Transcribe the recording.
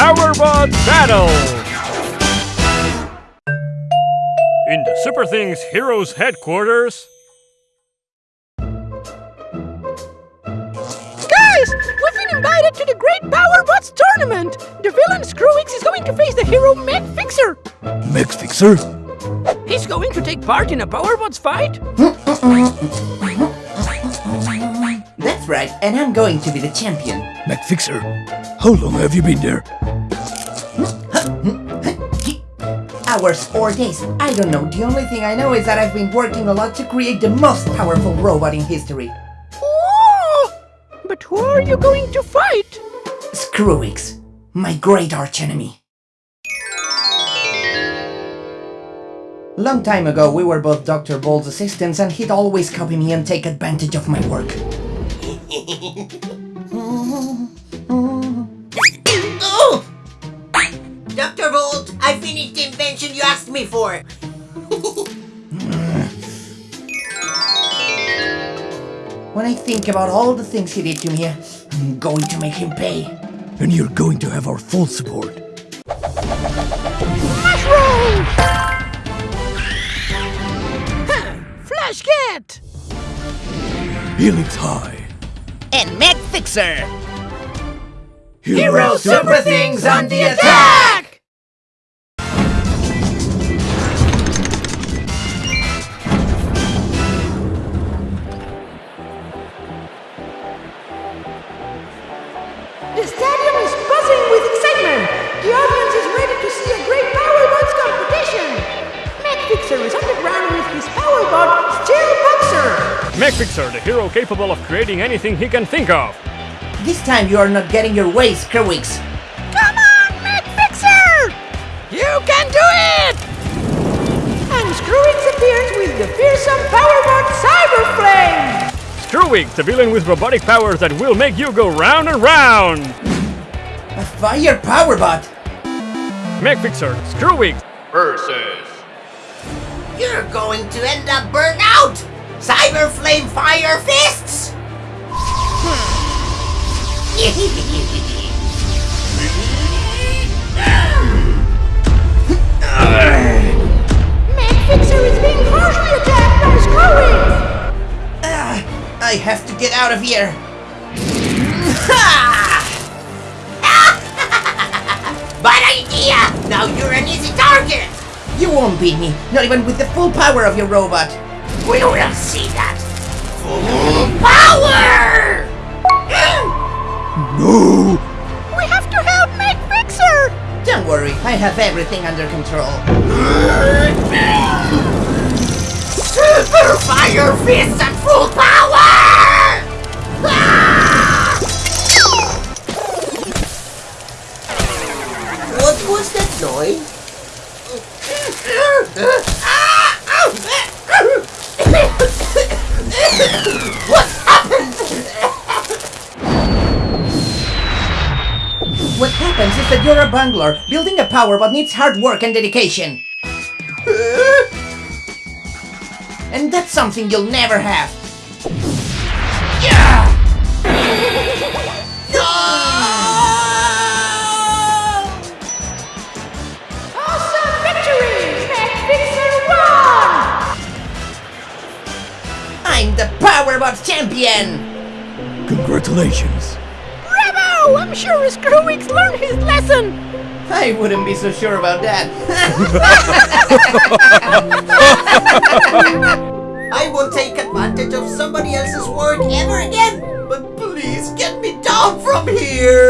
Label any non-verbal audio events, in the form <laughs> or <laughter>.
Powerbot Battle! In the Super Things Heroes headquarters, Guys, we've been invited to the Great Powerbots tournament. The villain Screwix is going to face the hero Meg Fixer. Max Fixer? He's going to take part in a Powerbots fight. That's right, and I'm going to be the champion. Mac Fixer? How long have you been there? Hours or days, I don't know. The only thing I know is that I've been working a lot to create the most powerful robot in history. Oh! But who are you going to fight? Screwix, my great archenemy. Long time ago, we were both Dr. Bolt's assistants and he'd always copy me and take advantage of my work. <laughs> Dr. Bolt, I finished the invention you asked me for. <laughs> When I think about all the things he did to me, I'm going to make him pay. And you're going to have our full support. Mushroom! Flash Cat! Helix High. and Meg Fixer. Hero Super Things on the attack! The stadium is buzzing with excitement. The audience is ready to see a great Powerbots competition. Meg Fixer is on the ground with his Powerbot, Steel Boxer. Meg Fixer, the hero capable of creating anything he can think of. This time you are not getting your way, Screwix. Come on, Meg Fixer! You can do it! And Screwix appears with the fearsome Powerbot Cyber Flame! Screwix, the villain with robotic powers that will make you go round and round. A fire powerbot! Meg Fixer, Screwix, versus You're going to end up burnt out! Cyber Flame Fire Fists! Meg hmm. <laughs> I have to get out of here. <laughs> Bad idea! Now you're an easy target! You won't beat me, not even with the full power of your robot. We will see that! Full power! No! We have to help Meg Fixer! Don't worry, I have everything under control. Super Fire Fists at full power! Ah! What was that noise? what happened? What happens is that you're a bungler. Building a powerbot needs hard work and dedication. And that's something you'll never have. Yeah! no! Awesome victory! Meg Fixer won! I'm the powerbot champion! Congratulations. Bravo! I'm sure Screwix learned his lesson! I wouldn't be so sure about that. <laughs> I won't take advantage of somebody else's work ever again! But please get me down from here!